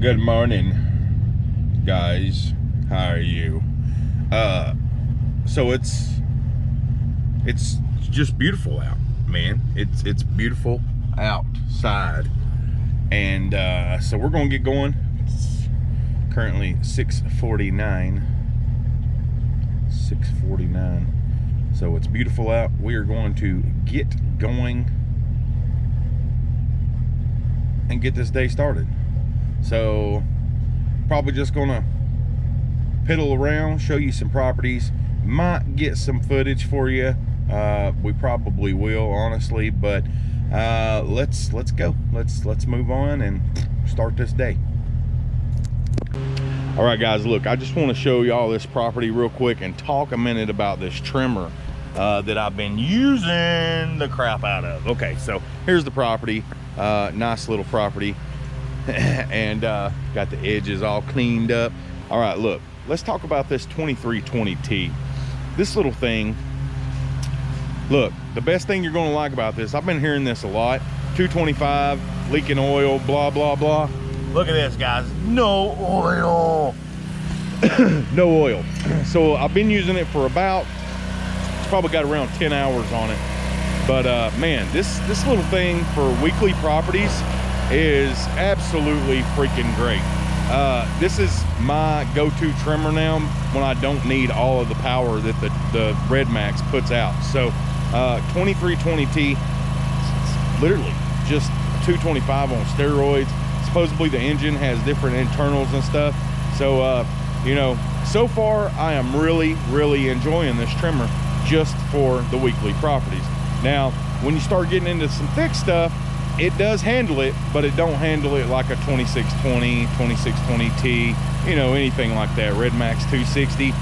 good morning guys. How are you? Uh so it's it's just beautiful out man. It's it's beautiful outside. And uh so we're gonna get going. It's currently 649 649 so it's beautiful out. We are going to get going and get this day started so probably just gonna piddle around, show you some properties. Might get some footage for you. Uh, we probably will, honestly, but uh, let's let's go. Let's let's move on and start this day. All right, guys, look, I just want to show y'all this property real quick and talk a minute about this trimmer uh, that I've been using the crap out of. Okay, so here's the property. Uh, nice little property. and uh, got the edges all cleaned up. All right, look, let's talk about this 2320T. This little thing, look, the best thing you're gonna like about this, I've been hearing this a lot, 225, leaking oil, blah, blah, blah. Look at this, guys, no oil. no oil. So I've been using it for about, it's probably got around 10 hours on it. But uh, man, this, this little thing for weekly properties, is absolutely freaking great. Uh, this is my go-to trimmer now when I don't need all of the power that the, the Red Max puts out. So uh, 2320T, literally just 225 on steroids. Supposedly the engine has different internals and stuff. So, uh, you know, so far I am really, really enjoying this trimmer just for the weekly properties. Now, when you start getting into some thick stuff, it does handle it but it don't handle it like a 2620 2620t you know anything like that. Red max 260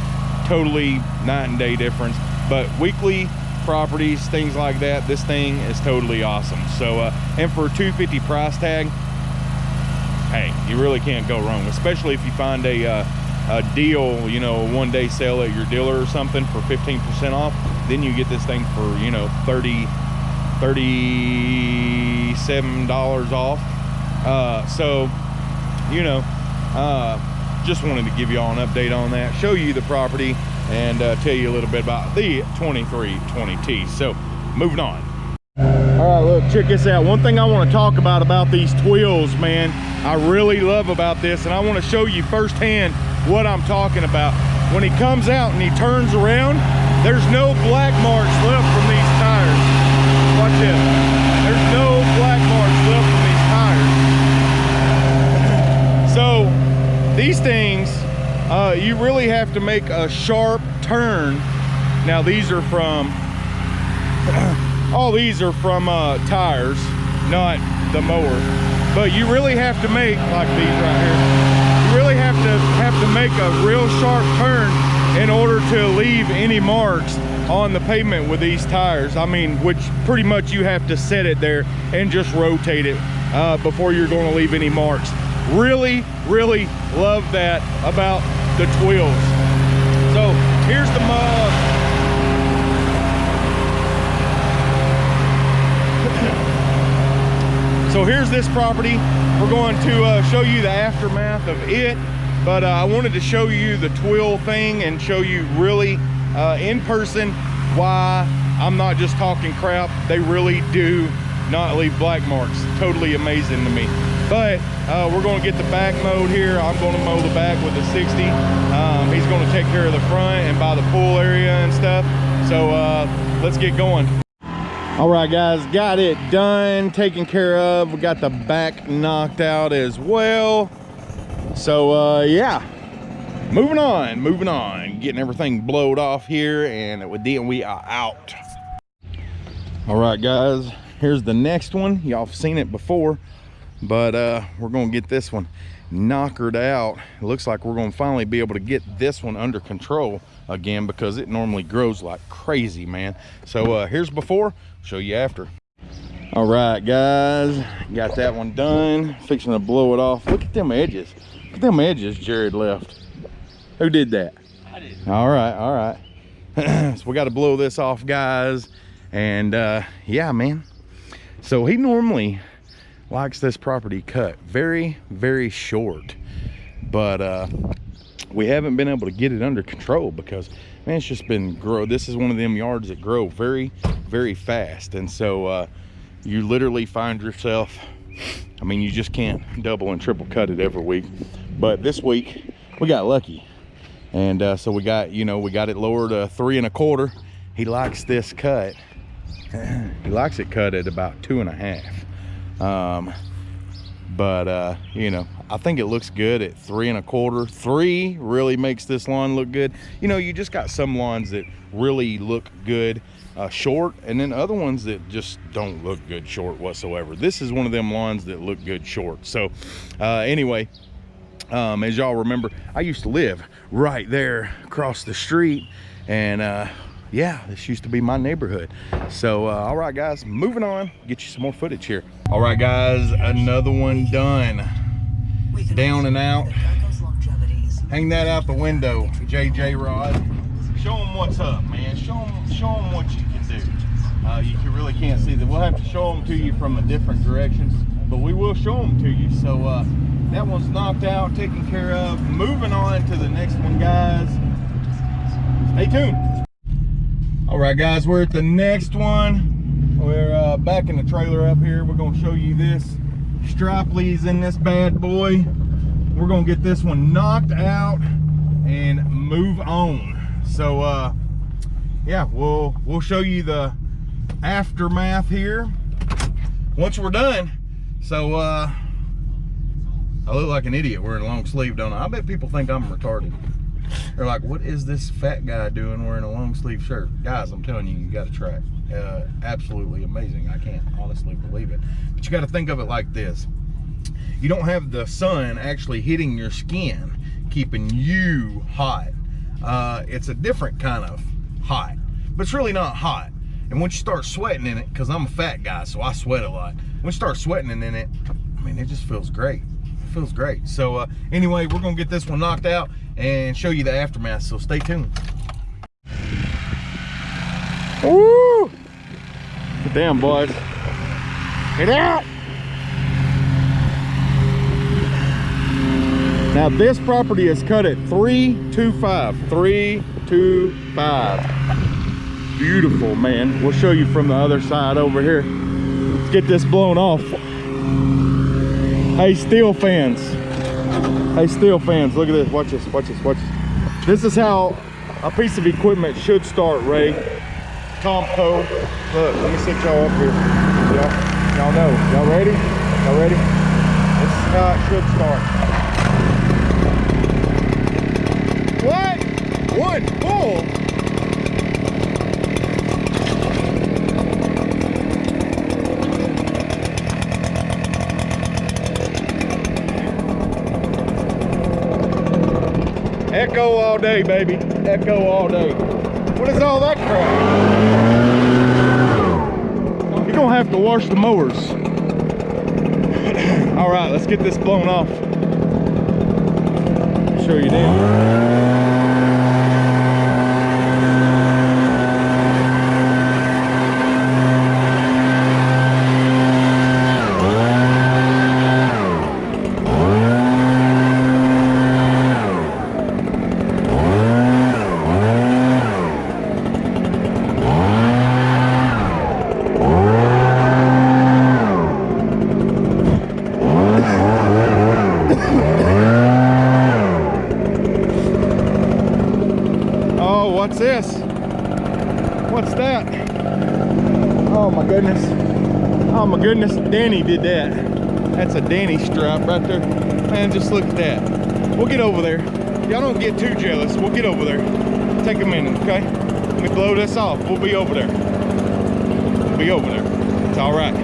totally night and day difference. But weekly properties things like that this thing is totally awesome. So uh and for a 250 price tag hey you really can't go wrong especially if you find a uh, a deal you know a one day sale at your dealer or something for 15 percent off then you get this thing for you know 30, 30 $37 off. Uh, so, you know, uh, just wanted to give you all an update on that, show you the property, and uh, tell you a little bit about the 2320T. So, moving on. All right, look, check this out. One thing I want to talk about about these Tweels, man, I really love about this, and I want to show you firsthand what I'm talking about. When he comes out and he turns around, there's no black marks left from these tires. Watch this. There's no black marks left from these tires. So these things, uh, you really have to make a sharp turn. Now these are from, all these are from uh, tires, not the mower. But you really have to make, like these right here, you really have to have to make a real sharp turn in order to leave any marks on the pavement with these tires. I mean, which pretty much you have to set it there and just rotate it uh, before you're gonna leave any marks. Really, really love that about the Tweels. So here's the mug. so here's this property. We're going to uh, show you the aftermath of it, but uh, I wanted to show you the Tweel thing and show you really uh, in person why I'm not just talking crap. They really do not leave black marks. Totally amazing to me. But uh, we're gonna get the back mowed here. I'm gonna mow the back with the 60. Um, he's gonna take care of the front and by the pool area and stuff. So uh, let's get going. All right, guys, got it done, taken care of. We got the back knocked out as well. So uh, yeah, moving on moving on getting everything blowed off here and then we are out all right guys here's the next one y'all have seen it before but uh we're gonna get this one knockered out it looks like we're gonna finally be able to get this one under control again because it normally grows like crazy man so uh here's before show you after all right guys got that one done fixing to blow it off look at them edges look at them edges jared left who did that? I did. All right, all right. so we got to blow this off, guys. And uh, yeah, man. So he normally likes this property cut very, very short. But uh, we haven't been able to get it under control because man, it's just been grow. This is one of them yards that grow very, very fast. And so uh, you literally find yourself, I mean, you just can't double and triple cut it every week. But this week we got lucky. And uh, so we got, you know, we got it lowered to three and a quarter. He likes this cut. he likes it cut at about two and a half. Um, but uh, you know, I think it looks good at three and a quarter. Three really makes this lawn look good. You know, you just got some lawns that really look good uh, short and then other ones that just don't look good short whatsoever. This is one of them lawns that look good short. So uh, anyway, um, as y'all remember, I used to live right there across the street and uh, yeah, this used to be my neighborhood. So, uh, all right, guys, moving on, get you some more footage here. All right, guys, another one done. Down and out. Hang that out the window, JJ Rod. Show them what's up, man. Show them, show them what you can do. Uh, you can, really can't see that. We'll have to show them to you from a different direction, but we will show them to you. So uh, that one's knocked out, taken care of. Moving on to the next one, guys. Stay tuned. All right, guys, we're at the next one. We're uh, back in the trailer up here. We're gonna show you this. Stripley's in this bad boy. We're gonna get this one knocked out and move on. So, uh, yeah, we'll we'll show you the aftermath here once we're done. So, uh, I look like an idiot wearing a long sleeve, don't I? I bet people think I'm retarded. They're like, what is this fat guy doing wearing a long sleeve shirt? Guys, I'm telling you, you got to try it. Uh, absolutely amazing. I can't honestly believe it. But you got to think of it like this. You don't have the sun actually hitting your skin, keeping you hot. Uh, it's a different kind of hot, but it's really not hot. And once you start sweating in it, because I'm a fat guy, so I sweat a lot. Once you start sweating in it, I mean, it just feels great. It feels great. So uh, anyway, we're gonna get this one knocked out and show you the aftermath, so stay tuned. Woo! Down, boys. Get out! Now this property is cut at 325. 325. Beautiful, man. We'll show you from the other side over here. Let's get this blown off. Hey, Stihl fans. Hey, Stihl fans, look at this. Watch this, watch this, watch this. This is how a piece of equipment should start, Ray. Tomco. Look, let me set y'all up here. Y'all know. Y'all ready? Y'all ready? This is how it should start. What? One full? Echo all day, baby. Echo all day. What is all that crap? You're gonna have to wash the mowers. all right, let's get this blown off. Show you then. Goodness, Danny did that. That's a Danny stripe right there. Man, just look at that. We'll get over there. Y'all don't get too jealous. We'll get over there. Take a minute, okay? Let me blow this off. We'll be over there. We'll be over there. It's all right.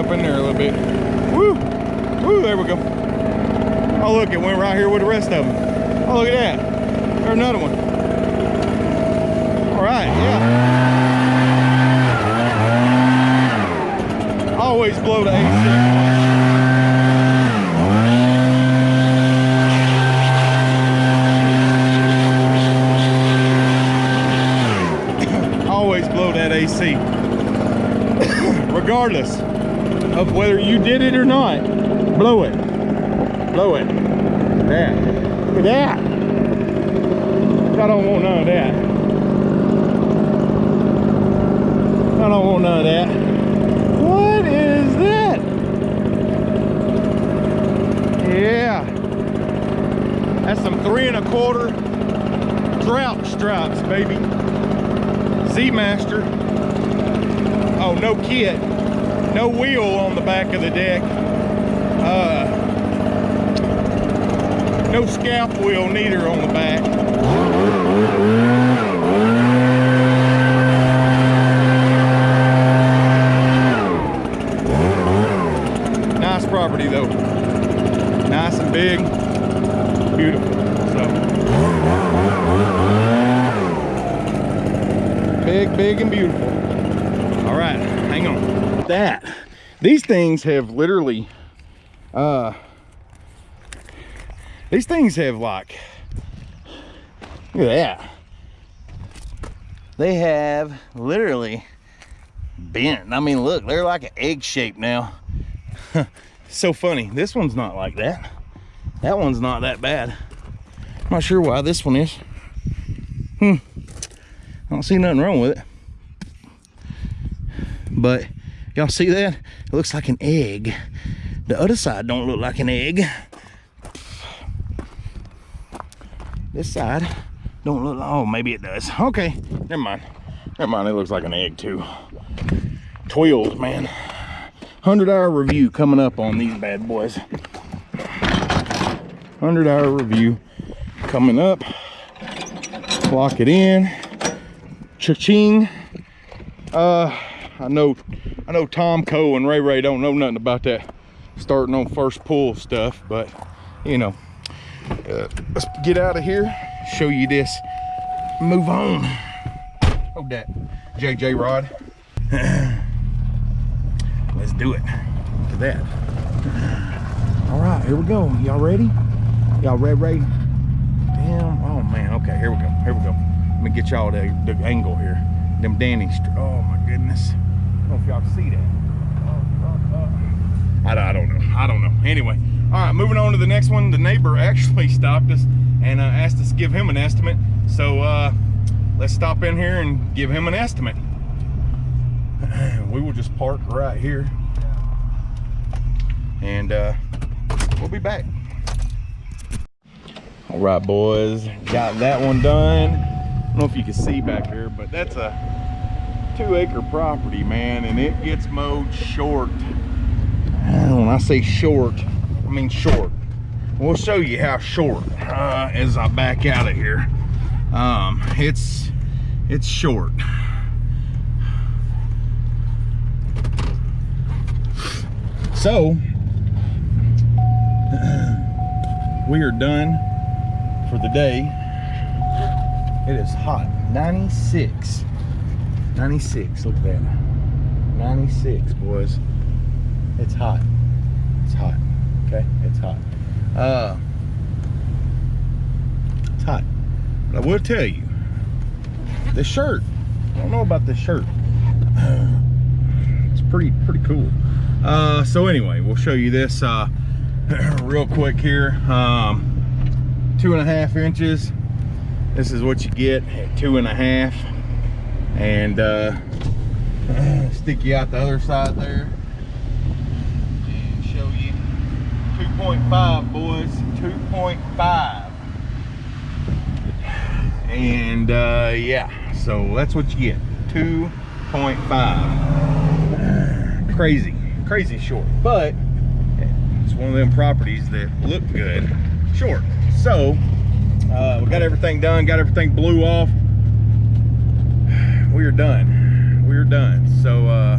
up in there a little bit. Woo! Woo, there we go. Oh, look, it went right here with the rest of them. Oh, look at that. There's another one. right, yeah. Always blow the AC. Always blow that AC. Regardless of whether you did it or not, blow it. Blow it. That. Look at that. I don't want none of that. I don't want none of that. What is that? Yeah. That's some three and a quarter drought stripes, baby. Z-Master. Oh, no kit. No wheel on the back of the deck. Uh, no scalp wheel neither on the back. Nice property though. Nice and big. Beautiful. So big, big and beautiful. All right, hang on. That. These things have literally uh these things have like look at that. They have literally bent. I mean, look, they're like an egg shape now. so funny. This one's not like that. That one's not that bad. I'm not sure why this one is. Hmm. I don't see nothing wrong with it. But y'all see that? It looks like an egg. The other side don't look like an egg. This side don't look like, oh, maybe it does. Okay, never mind. Never mind, it looks like an egg too. Twilled, man. 100 hour review coming up on these bad boys. 100 hour review coming up. Lock it in. Cha-ching. Uh, I know, I know Tom Coe and Ray Ray don't know nothing about that starting on first pull stuff, but you know, uh, let's get out of here, show you this, move on. Oh, that JJ rod. let's do it. Look at that. All right, here we go. Y'all ready? Y'all ready? ready? Damn. Oh man. Okay, here we go. Here we go. Let me get y'all the, the angle here. Them Danny. Oh my goodness. If y'all see that. I, I don't know. I don't know. Anyway, all right, moving on to the next one. The neighbor actually stopped us and uh, asked us to give him an estimate. So uh, let's stop in here and give him an estimate. We will just park right here. And uh, we'll be back. All right, boys, got that one done. I don't know if you can see back here, but that's a two acre property, man, and it gets mowed short. When I say short, I mean short. We'll show you how short uh, as I back out of here. Um, it's it's short. So we are done for the day. It is hot. 96. 96. Look at that. 96, boys. It's hot. It's hot. Okay? It's hot. Uh it's hot. But I will tell you, the shirt. I don't know about the shirt. It's pretty pretty cool. Uh so anyway, we'll show you this uh real quick here. Um two and a half inches. This is what you get at two and a half. And uh stick you out the other side there. and show you. 2.5 boys. 2.5 and uh yeah. So that's what you get. 2.5 crazy. Crazy short. But it's one of them properties that look good. Short. So uh we got everything done. Got everything blew off we are done we are done so uh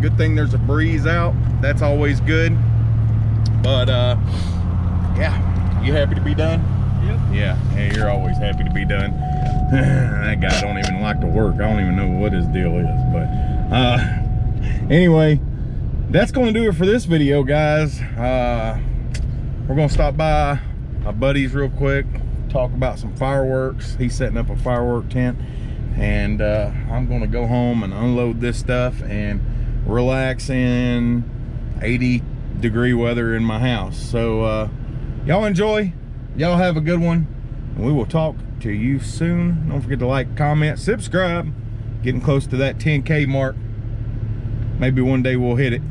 good thing there's a breeze out that's always good but uh yeah you happy to be done Yep. yeah hey you're always happy to be done that guy don't even like to work. I don't even know what his deal is. But uh, anyway, that's going to do it for this video, guys. Uh, we're going to stop by my buddies real quick, talk about some fireworks. He's setting up a firework tent. And uh, I'm going to go home and unload this stuff and relax in 80 degree weather in my house. So uh, y'all enjoy. Y'all have a good one. And we will talk to you soon. Don't forget to like, comment, subscribe. Getting close to that 10K mark. Maybe one day we'll hit it.